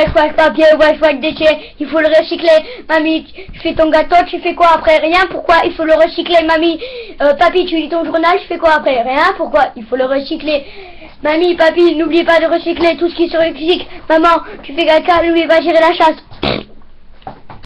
wesh, wesh, papier, wesh, wesh, déchet, il faut le recycler. Mamie, tu fais ton gâteau, tu fais quoi après Rien, pourquoi Il faut le recycler, mamie. Euh, papy, tu lis ton journal, tu fais quoi après Rien, pourquoi Il faut le recycler. Mamie, papy, n'oublie pas de recycler tout ce qui se recycle. Maman, tu fais caca, n'oublie pas gérer la chasse.